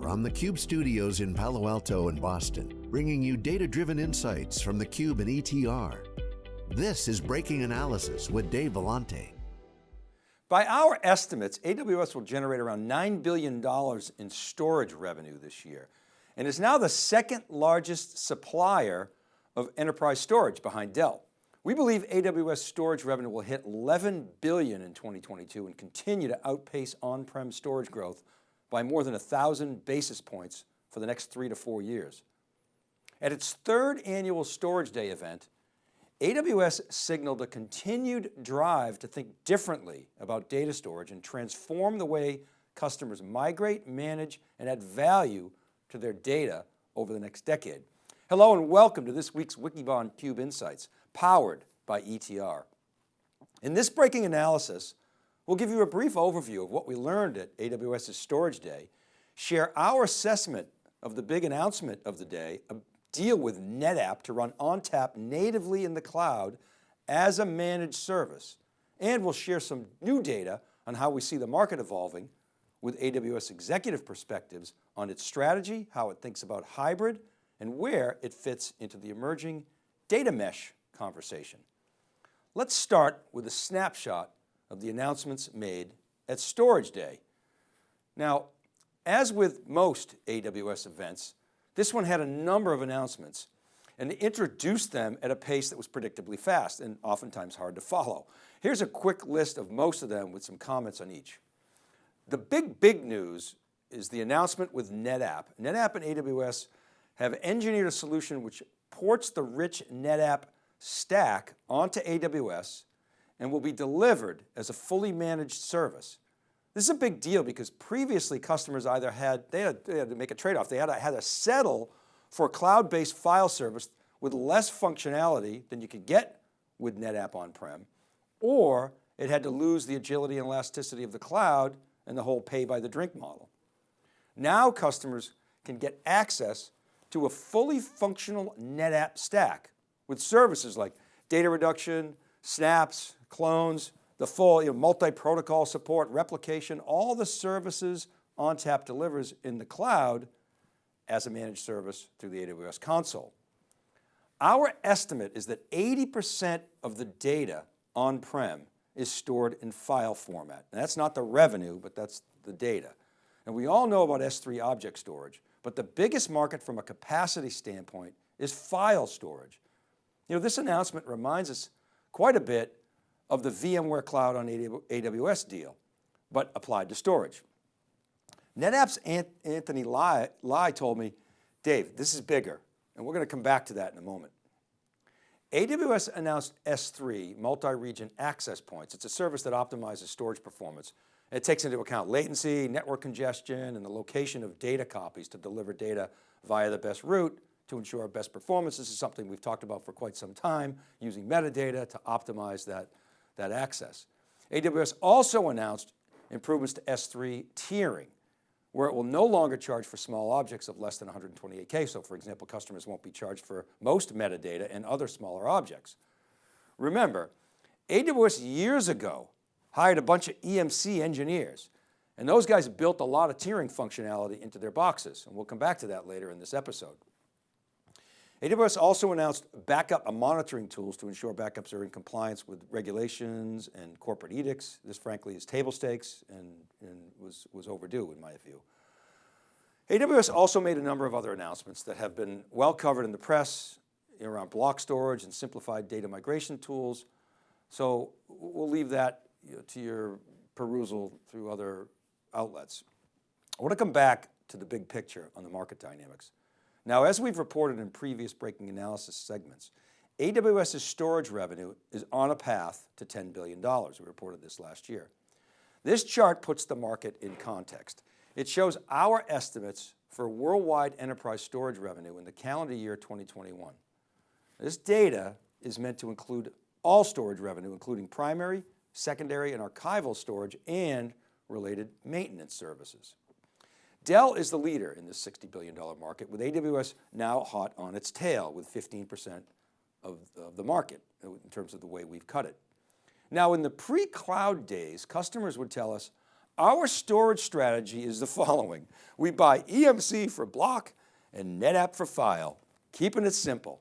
from the Cube studios in Palo Alto and Boston, bringing you data-driven insights from the Cube and ETR. This is Breaking Analysis with Dave Vellante. By our estimates, AWS will generate around $9 billion in storage revenue this year and is now the second largest supplier of enterprise storage behind Dell. We believe AWS storage revenue will hit 11 billion in 2022 and continue to outpace on-prem storage growth by more than a thousand basis points for the next three to four years. At its third annual Storage Day event, AWS signaled a continued drive to think differently about data storage and transform the way customers migrate, manage, and add value to their data over the next decade. Hello and welcome to this week's Wikibon Cube Insights, powered by ETR. In this breaking analysis, We'll give you a brief overview of what we learned at AWS's Storage Day, share our assessment of the big announcement of the day, a deal with NetApp to run ONTAP natively in the cloud as a managed service. And we'll share some new data on how we see the market evolving with AWS executive perspectives on its strategy, how it thinks about hybrid, and where it fits into the emerging data mesh conversation. Let's start with a snapshot of the announcements made at Storage Day. Now, as with most AWS events, this one had a number of announcements and introduced them at a pace that was predictably fast and oftentimes hard to follow. Here's a quick list of most of them with some comments on each. The big, big news is the announcement with NetApp. NetApp and AWS have engineered a solution which ports the rich NetApp stack onto AWS and will be delivered as a fully managed service. This is a big deal because previously customers either had, they had, they had to make a trade-off. They had to, had to settle for a cloud-based file service with less functionality than you could get with NetApp on-prem, or it had to lose the agility and elasticity of the cloud and the whole pay by the drink model. Now customers can get access to a fully functional NetApp stack with services like data reduction, snaps, clones, the full you know, multi-protocol support, replication, all the services ONTAP delivers in the cloud as a managed service through the AWS console. Our estimate is that 80% of the data on-prem is stored in file format. And that's not the revenue, but that's the data. And we all know about S3 object storage, but the biggest market from a capacity standpoint is file storage. You know, this announcement reminds us quite a bit of the VMware Cloud on AWS deal, but applied to storage. NetApp's Anthony Lye, Lye told me, Dave, this is bigger, and we're going to come back to that in a moment. AWS announced S3, multi-region access points. It's a service that optimizes storage performance. It takes into account latency, network congestion, and the location of data copies to deliver data via the best route to ensure our best performance. This is something we've talked about for quite some time, using metadata to optimize that that access. AWS also announced improvements to S3 tiering, where it will no longer charge for small objects of less than 128K. So for example, customers won't be charged for most metadata and other smaller objects. Remember, AWS years ago hired a bunch of EMC engineers, and those guys built a lot of tiering functionality into their boxes. And we'll come back to that later in this episode. AWS also announced backup monitoring tools to ensure backups are in compliance with regulations and corporate edicts. This frankly is table stakes and, and was, was overdue in my view. AWS also made a number of other announcements that have been well covered in the press around block storage and simplified data migration tools. So we'll leave that to your perusal through other outlets. I want to come back to the big picture on the market dynamics. Now, as we've reported in previous breaking analysis segments, AWS's storage revenue is on a path to $10 billion. We reported this last year. This chart puts the market in context. It shows our estimates for worldwide enterprise storage revenue in the calendar year 2021. This data is meant to include all storage revenue, including primary, secondary, and archival storage and related maintenance services. Dell is the leader in this $60 billion market with AWS now hot on its tail with 15% of, of the market uh, in terms of the way we've cut it. Now in the pre-cloud days, customers would tell us, our storage strategy is the following. We buy EMC for block and NetApp for file, keeping it simple.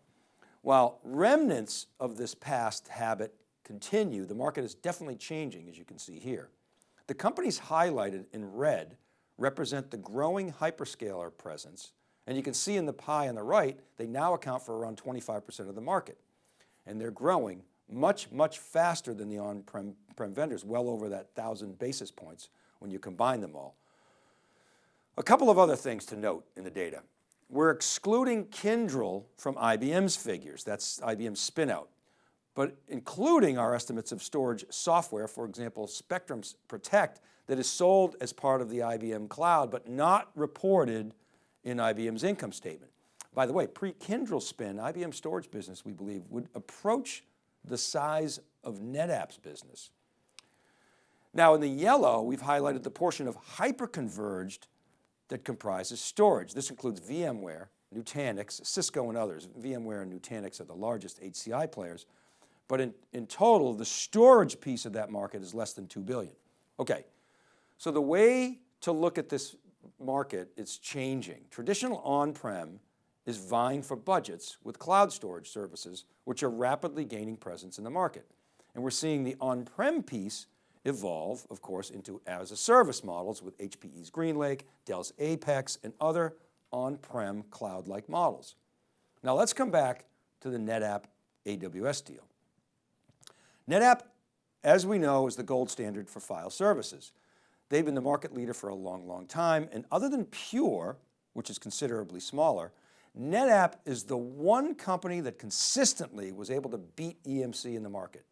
While remnants of this past habit continue, the market is definitely changing as you can see here. The companies highlighted in red represent the growing hyperscaler presence. And you can see in the pie on the right, they now account for around 25% of the market. And they're growing much, much faster than the on-prem vendors, well over that thousand basis points when you combine them all. A couple of other things to note in the data. We're excluding Kyndryl from IBM's figures. That's IBM's spinout, but including our estimates of storage software, for example, Spectrum's Protect that is sold as part of the IBM cloud, but not reported in IBM's income statement. By the way, pre-Kyndryl spin, IBM storage business, we believe, would approach the size of NetApp's business. Now in the yellow, we've highlighted the portion of hyperconverged that comprises storage. This includes VMware, Nutanix, Cisco and others. VMware and Nutanix are the largest HCI players, but in, in total, the storage piece of that market is less than 2 billion. Okay, so the way to look at this market is changing. Traditional on-prem is vying for budgets with cloud storage services, which are rapidly gaining presence in the market. And we're seeing the on-prem piece evolve, of course, into as a service models with HPE's GreenLake, Dell's Apex, and other on-prem cloud-like models. Now let's come back to the NetApp AWS deal. NetApp, as we know, is the gold standard for file services. They've been the market leader for a long, long time. And other than Pure, which is considerably smaller, NetApp is the one company that consistently was able to beat EMC in the market.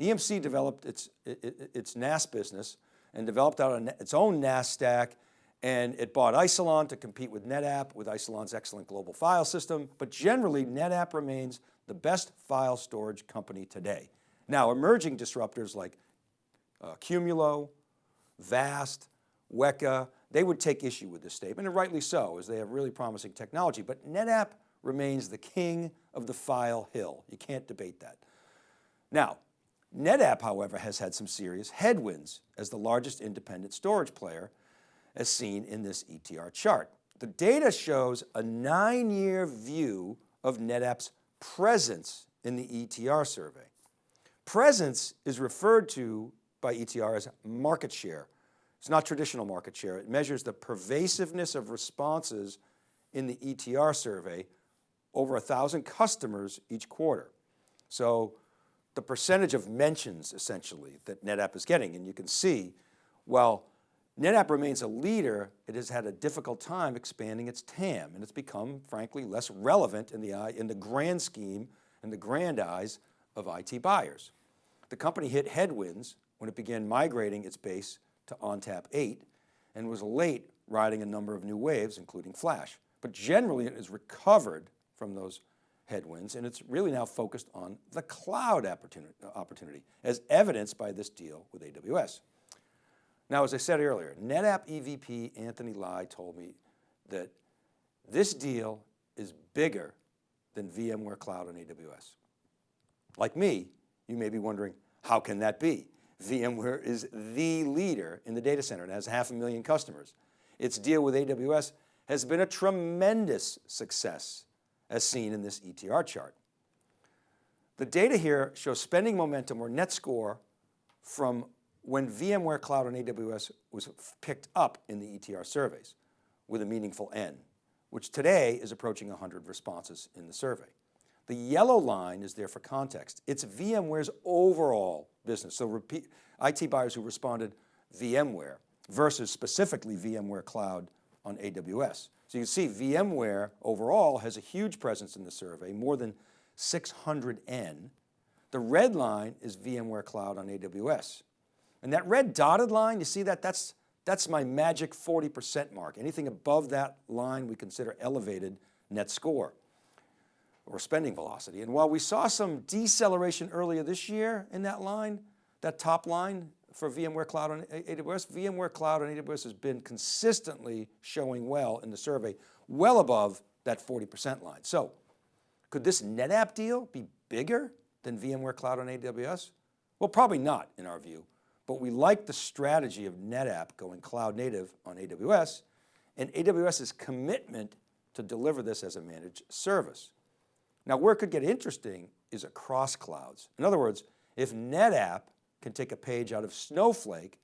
EMC developed its, its NAS business and developed out its own NAS stack and it bought Isilon to compete with NetApp with Isilon's excellent global file system. But generally NetApp remains the best file storage company today. Now emerging disruptors like uh, Qumulo, Vast, Weka, they would take issue with this statement, and rightly so, as they have really promising technology. But NetApp remains the king of the file hill. You can't debate that. Now, NetApp, however, has had some serious headwinds as the largest independent storage player, as seen in this ETR chart. The data shows a nine-year view of NetApp's presence in the ETR survey. Presence is referred to by ETR as market share. It's not traditional market share. It measures the pervasiveness of responses in the ETR survey over a thousand customers each quarter. So the percentage of mentions essentially that NetApp is getting. And you can see, while NetApp remains a leader, it has had a difficult time expanding its TAM and it's become frankly less relevant in the, eye, in the grand scheme and the grand eyes of IT buyers. The company hit headwinds when it began migrating its base to ONTAP 8 and was late riding a number of new waves, including Flash. But generally it has recovered from those headwinds and it's really now focused on the cloud opportunity as evidenced by this deal with AWS. Now, as I said earlier, NetApp EVP Anthony Lye told me that this deal is bigger than VMware Cloud on AWS. Like me, you may be wondering, how can that be? VMware is the leader in the data center and has half a million customers. Its deal with AWS has been a tremendous success as seen in this ETR chart. The data here shows spending momentum or net score from when VMware Cloud on AWS was picked up in the ETR surveys with a meaningful N, which today is approaching 100 responses in the survey. The yellow line is there for context. It's VMware's overall business. So repeat, IT buyers who responded VMware versus specifically VMware Cloud on AWS. So you can see VMware overall has a huge presence in the survey, more than 600N. The red line is VMware Cloud on AWS. And that red dotted line, you see that? That's, that's my magic 40% mark. Anything above that line we consider elevated net score or spending velocity. And while we saw some deceleration earlier this year in that line, that top line for VMware Cloud on AWS, VMware Cloud on AWS has been consistently showing well in the survey, well above that 40% line. So could this NetApp deal be bigger than VMware Cloud on AWS? Well, probably not in our view, but we like the strategy of NetApp going cloud native on AWS and AWS's commitment to deliver this as a managed service. Now where it could get interesting is across clouds. In other words, if NetApp can take a page out of Snowflake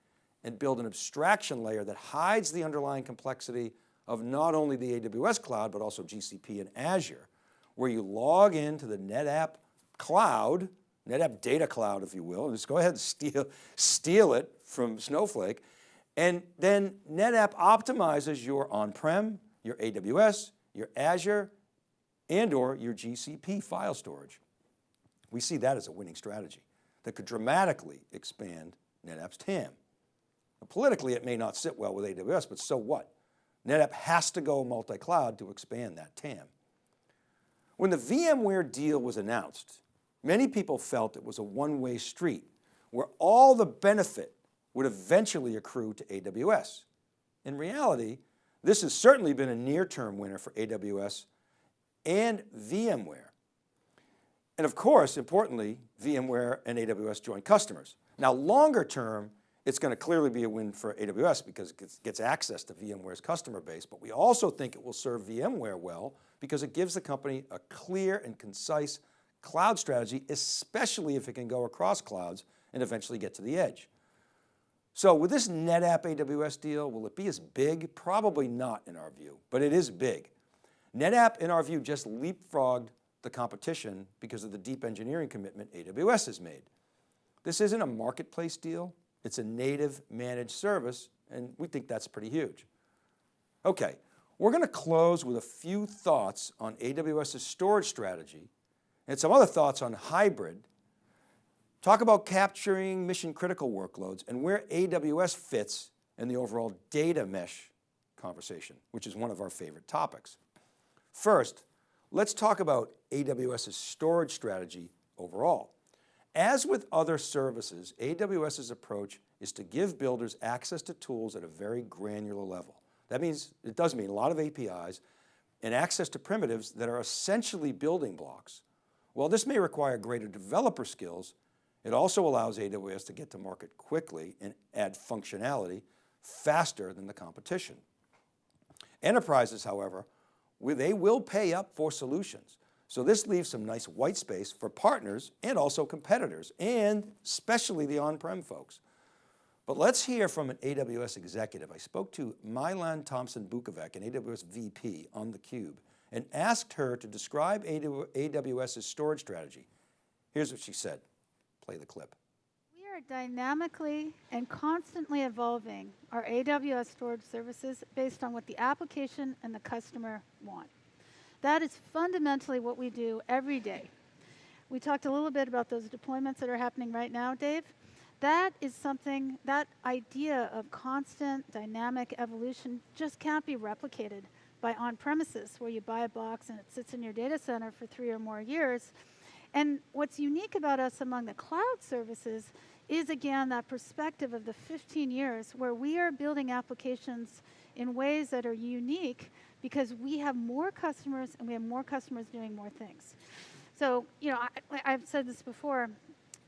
and build an abstraction layer that hides the underlying complexity of not only the AWS cloud, but also GCP and Azure, where you log into the NetApp cloud, NetApp data cloud, if you will, and just go ahead and steal, steal it from Snowflake. And then NetApp optimizes your on-prem, your AWS, your Azure, and or your GCP file storage. We see that as a winning strategy that could dramatically expand NetApp's TAM. Politically, it may not sit well with AWS, but so what? NetApp has to go multi-cloud to expand that TAM. When the VMware deal was announced, many people felt it was a one-way street where all the benefit would eventually accrue to AWS. In reality, this has certainly been a near-term winner for AWS and VMware. And of course, importantly, VMware and AWS joint customers. Now longer term, it's going to clearly be a win for AWS because it gets, access to VMware's customer base, but we also think it will serve VMware well because it gives the company a clear and concise cloud strategy, especially if it can go across clouds and eventually get to the edge. So with this NetApp AWS deal, will it be as big? Probably not in our view, but it is big. NetApp, in our view, just leapfrogged the competition because of the deep engineering commitment AWS has made. This isn't a marketplace deal. It's a native managed service, and we think that's pretty huge. Okay, we're going to close with a few thoughts on AWS's storage strategy and some other thoughts on hybrid. Talk about capturing mission critical workloads and where AWS fits in the overall data mesh conversation, which is one of our favorite topics. First, let's talk about AWS's storage strategy overall. As with other services, AWS's approach is to give builders access to tools at a very granular level. That means, it does mean a lot of APIs and access to primitives that are essentially building blocks. While this may require greater developer skills, it also allows AWS to get to market quickly and add functionality faster than the competition. Enterprises, however, they will pay up for solutions. So this leaves some nice white space for partners and also competitors and especially the on-prem folks. But let's hear from an AWS executive. I spoke to Mai-Lan Tomsen Bukovec, an AWS VP on theCUBE and asked her to describe AWS's storage strategy. Here's what she said. Play the clip. Are dynamically and constantly evolving our AWS storage services based on what the application and the customer want. That is fundamentally what we do every day. We talked a little bit about those deployments that are happening right now, Dave. That is something, that idea of constant dynamic evolution just can't be replicated by on-premises where you buy a box and it sits in your data center for three or more years. And what's unique about us among the cloud services is again that perspective of the 15 years where we are building applications in ways that are unique because we have more customers and we have more customers doing more things. So, you know, I, have said this before,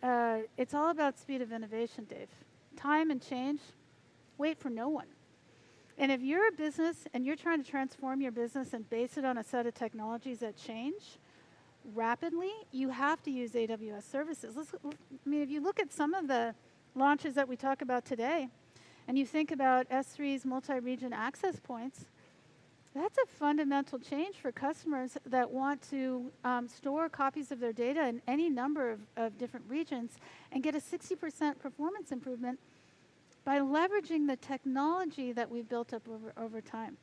uh, it's all about speed of innovation, Dave. Time and change, wait for no one. And if you're a business and you're trying to transform your business and base it on a set of technologies that change rapidly, you have to use AWS services. Let's, I mean, if you look at some of the launches that we talk about today, and you think about S3's multi-region access points, that's a fundamental change for customers that want to um, store copies of their data in any number of, of different regions and get a 60% performance improvement by leveraging the technology that we've built up over, over time.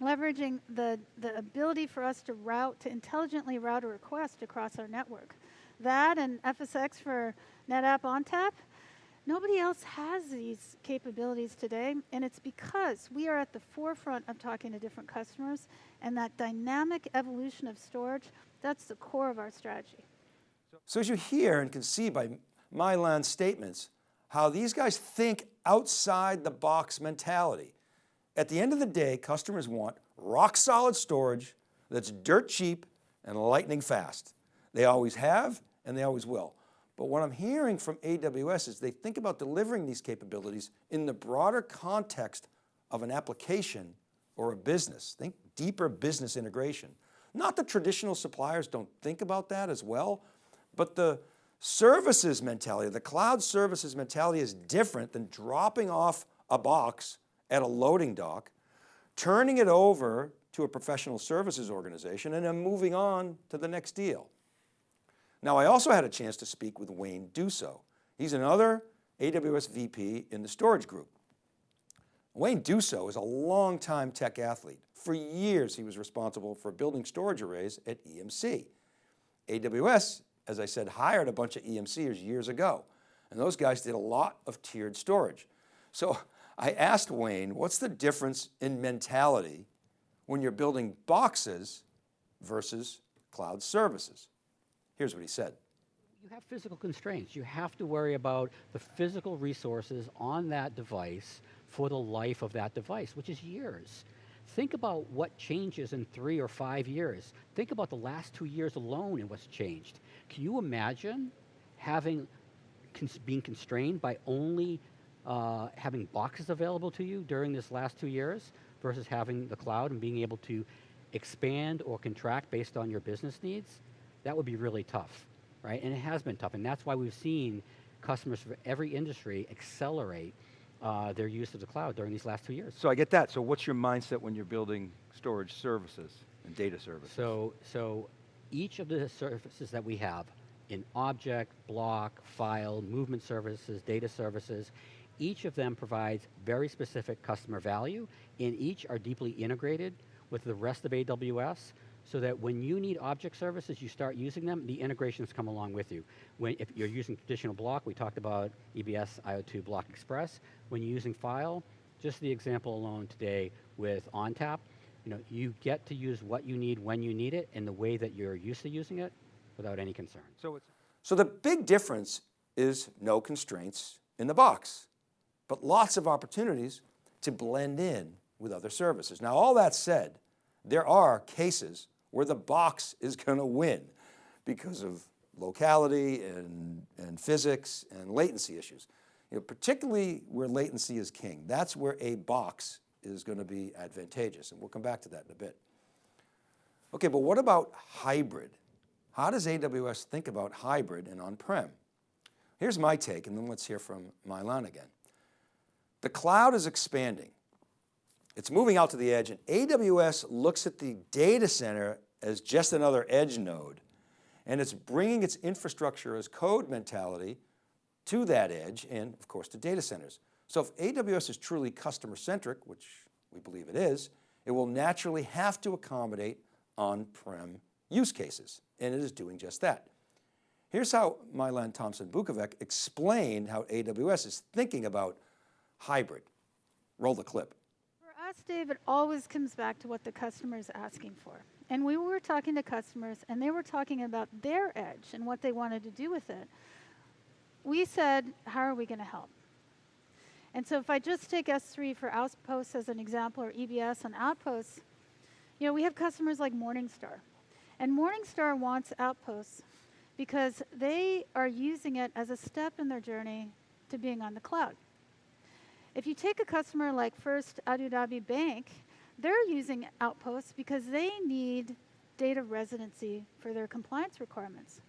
Leveraging the, the ability for us to route, to intelligently route a request across our network. That and FSx for NetApp ONTAP, Nobody else has these capabilities today, and it's because we are at the forefront of talking to different customers, and that dynamic evolution of storage, that's the core of our strategy. So as you hear and can see by Mai-Lan's statements, how these guys think outside the box mentality. At the end of the day, customers want rock solid storage that's dirt cheap and lightning fast. They always have and they always will. But what I'm hearing from AWS is they think about delivering these capabilities in the broader context of an application or a business. Think deeper business integration. Not the traditional suppliers don't think about that as well, but the services mentality, the cloud services mentality is different than dropping off a box at a loading dock, turning it over to a professional services organization and then moving on to the next deal. Now I also had a chance to speak with Wayne Duso. He's another AWS VP in the storage group. Wayne Duso is a longtime tech athlete. For years, he was responsible for building storage arrays at EMC. AWS, as I said, hired a bunch of EMCers years ago, and those guys did a lot of tiered storage. So I asked Wayne, what's the difference in mentality when you're building boxes versus cloud services? Here's what he said. You have physical constraints. You have to worry about the physical resources on that device for the life of that device, which is years. Think about what changes in three or five years. Think about the last two years alone and what's changed. Can you imagine having, being constrained by only uh, having boxes available to you during this last two years versus having the cloud and being able to expand or contract based on your business needs? that would be really tough, right? And it has been tough, and that's why we've seen customers from every industry accelerate uh, their use of the cloud during these last two years. So I get that. So what's your mindset when you're building storage services and data services? So, so each of the services that we have in object, block, file, movement services, data services, each of them provides very specific customer value, and each are deeply integrated with the rest of AWS so that when you need object services, you start using them, the integrations come along with you. When, if you're using traditional block, we talked about EBS IO2 Block Express. When you're using file, just the example alone today with ONTAP, you know, you get to use what you need when you need it in the way that you're used to using it without any concern. So, it's so the big difference is no constraints in the box, but lots of opportunities to blend in with other services. Now all that said, there are cases where the box is going to win because of locality and, and physics and latency issues. You know, particularly where latency is king. That's where a box is going to be advantageous. And we'll come back to that in a bit. Okay, but what about hybrid? How does AWS think about hybrid and on-prem? Here's my take, and then let's hear from Mai-Lan again. The cloud is expanding. It's moving out to the edge, and AWS looks at the data center as just another edge node. And it's bringing its infrastructure as code mentality to that edge and of course to data centers. So if AWS is truly customer centric, which we believe it is, it will naturally have to accommodate on-prem use cases. And it is doing just that. Here's how Mai-Lan Tomsen Bukovec explained how AWS is thinking about hybrid. Roll the clip. For us, Dave, it always comes back to what the customer is asking for. And we were talking to customers and they were talking about their edge and what they wanted to do with it. We said, how are we going to help? And so if I just take S3 for Outposts as an example or EBS on Outposts, you know, we have customers like Morningstar. And Morningstar wants Outposts because they are using it as a step in their journey to being on the cloud. If you take a customer like First Abu Dhabi Bank, they're using Outposts because they need data residency for their compliance requirements.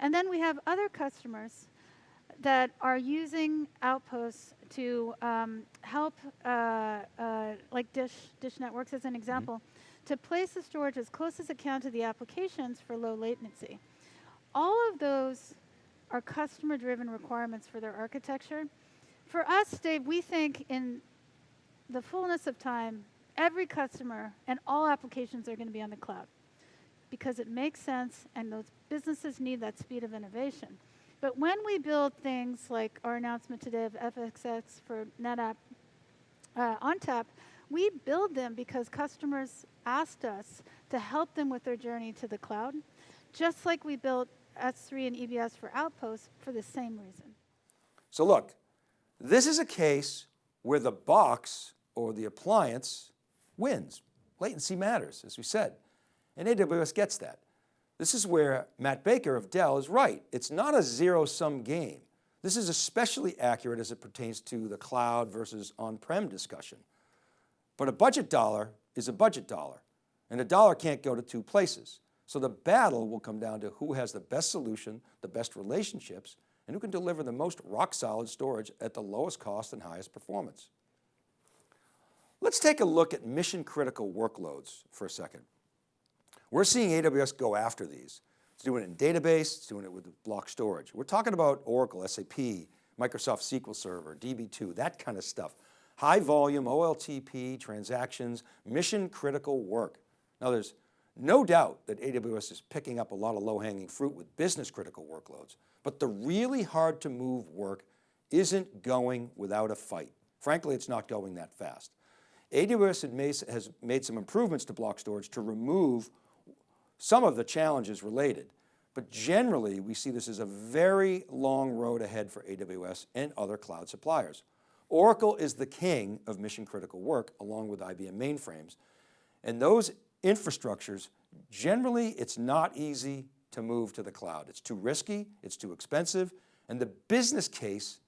And then we have other customers that are using Outposts to um, help, uh, uh, like Dish, Dish Networks as an mm-hmm. example, mm -hmm. To place the storage as close as it can to the applications for low latency. All of those are customer-driven requirements for their architecture. For us, Dave, we think in the fullness of time, every customer and all applications are going to be on the cloud because it makes sense and those businesses need that speed of innovation. But when we build things like our announcement today of FSx for NetApp uh, ONTAP, we build them because customers asked us to help them with their journey to the cloud, just like we built S3 and EBS for Outposts for the same reason. So look, this is a case where the box or the appliance wins. Latency matters, as we said, and AWS gets that. This is where Matt Baker of Dell is right. It's not a zero sum game. This is especially accurate as it pertains to the cloud versus on-prem discussion. But a budget dollar is a budget dollar and a dollar can't go to two places. So the battle will come down to who has the best solution, the best relationships, and who can deliver the most rock solid storage at the lowest cost and highest performance. Let's take a look at mission critical workloads for a second. We're seeing AWS go after these. It's doing it in database, it's doing it with block storage. We're talking about Oracle, SAP, Microsoft SQL Server, DB2, that kind of stuff. High volume, OLTP, transactions, mission critical work. Now there's no doubt that AWS is picking up a lot of low hanging fruit with business critical workloads, but the really hard to move work isn't going without a fight. Frankly, it's not going that fast. AWS has made some improvements to block storage to remove some of the challenges related, but generally we see this as a very long road ahead for AWS and other cloud suppliers. Oracle is the king of mission critical work along with IBM mainframes. And those infrastructures, generally it's not easy to move to the cloud. It's too risky, it's too expensive, and the business case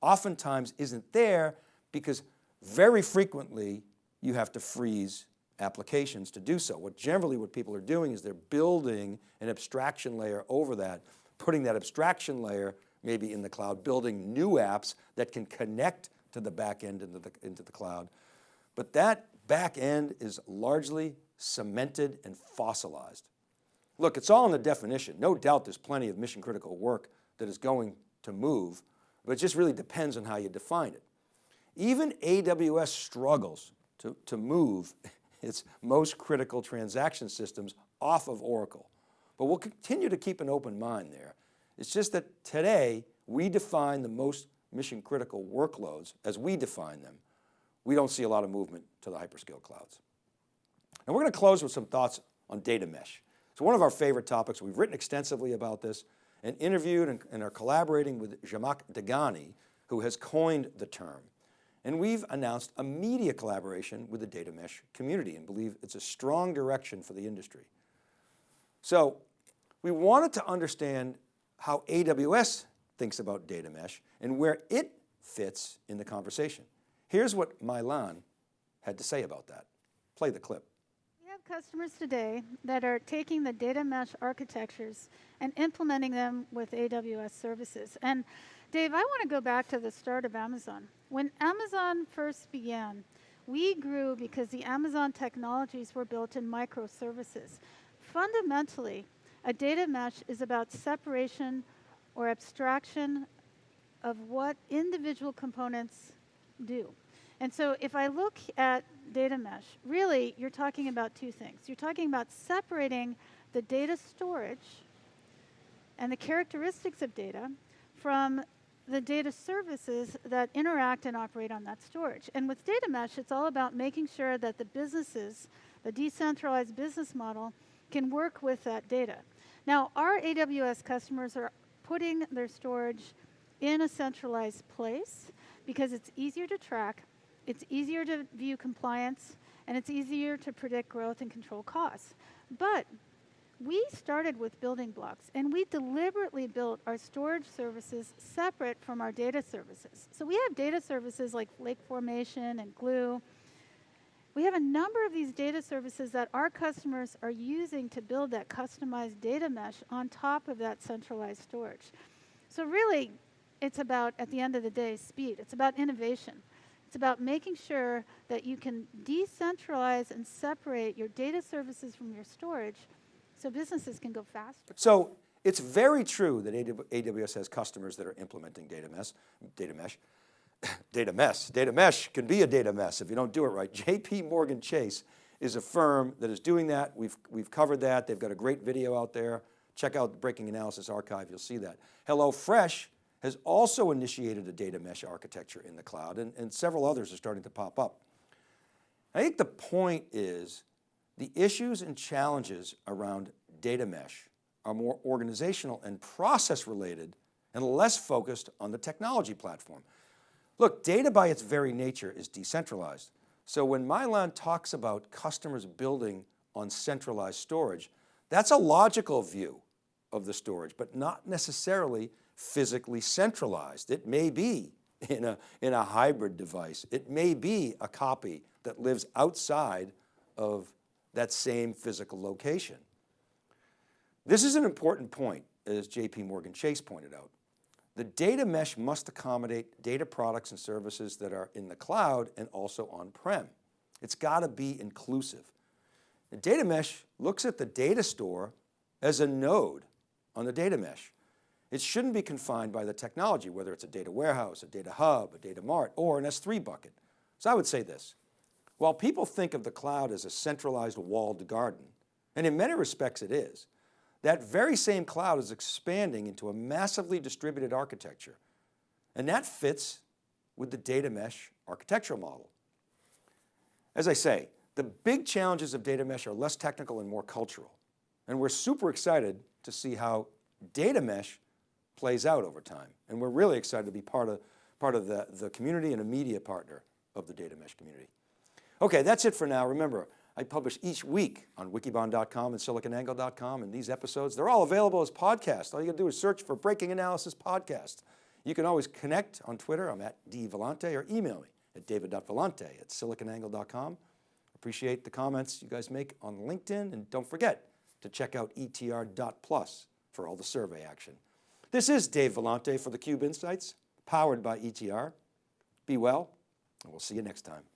oftentimes isn't there because very frequently you have to freeze applications to do so. What generally what people are doing is they're building an abstraction layer over that, putting that abstraction layer maybe in the cloud, building new apps that can connect to the back end into the, into the cloud. But that back end is largely cemented and fossilized. Look, it's all in the definition. No doubt there's plenty of mission critical work that is going to move, but it just really depends on how you define it. Even AWS struggles to, to move its most critical transaction systems off of Oracle. But we'll continue to keep an open mind there. It's just that today we define the most mission critical workloads as we define them. We don't see a lot of movement to the hyperscale clouds. And we're going to close with some thoughts on data mesh. It's one of our favorite topics. We've written extensively about this and interviewed and, and are collaborating with Zhamak Dehghani, who has coined the term. And we've announced a media collaboration with the data mesh community and believe it's a strong direction for the industry. So we wanted to understand how AWS thinks about data mesh and where it fits in the conversation. Here's what Mai-Lan had to say about that. Play the clip We have customers today that are taking the data mesh architectures and implementing them with AWS services. And Dave, I want to go back to the start of Amazon. When Amazon first began, we grew because the Amazon technologies were built in microservices. Fundamentally, a data mesh is about separation or abstraction of what individual components do. And so if I look at data mesh, really you're talking about two things. You're talking about separating the data storage and the characteristics of data from the data services that interact and operate on that storage. And with data mesh, it's all about making sure that the businesses, the decentralized business model, can work with that data. Now, our AWS customers are putting their storage in a centralized place because it's easier to track it's easier to view compliance, and it's easier to predict growth and control costs. But we started with building blocks, and we deliberately built our storage services separate from our data services. So we have data services like Lake Formation and Glue. We have a number of these data services that our customers are using to build that customized data mesh on top of that centralized storage. So really, it's about, at the end of the day, speed. It's about innovation. It's about making sure that you can decentralize and separate your data services from your storage so businesses can go faster. So it's very true that AWS has customers that are implementing data mesh, data mesh, data mess. Data mesh can be a data mess if you don't do it right. JP Morgan Chase is a firm that is doing that. We've, we've covered that. They've got a great video out there. Check out the Breaking Analysis Archive, you'll see that. HelloFresh has also initiated a data mesh architecture in the cloud and, and several others are starting to pop up. I think the point is the issues and challenges around data mesh are more organizational and process related and less focused on the technology platform. Look, data by its very nature is decentralized. So when Mai-Lan talks about customers building on centralized storage, That's a logical view of the storage, but not necessarily physically centralized. It may be in a, in a hybrid device. It may be a copy that lives outside of that same physical location. This is an important point, as JP Morgan Chase pointed out. The data mesh must accommodate data products and services that are in the cloud and also on-prem. It's got to be inclusive. The data mesh looks at the data store as a node on the data mesh. It shouldn't be confined by the technology, whether it's a data warehouse, a data hub, a data mart, or an S3 bucket. So I would say this, while people think of the cloud as a centralized walled garden, and in many respects it is, that very same cloud is expanding into a massively distributed architecture. And that fits with the data mesh architectural model. As I say, the big challenges of data mesh are less technical and more cultural. And we're super excited to see how data mesh plays out over time. And we're really excited to be part of, part of the, the community and a media partner of the data mesh community. Okay, that's it for now. Remember, I publish each week on wikibon.com and siliconangle.com and these episodes, they're all available as podcasts. All you gotta do is search for Breaking Analysis Podcast. You can always connect on Twitter, I'm at dvellante, or email me at david.vellante at siliconangle.com. Appreciate the comments you guys make on LinkedIn and don't forget to check out etr.plus for all the survey action. This is Dave Vellante for theCUBE Insights, powered by ETR. Be well, and we'll see you next time.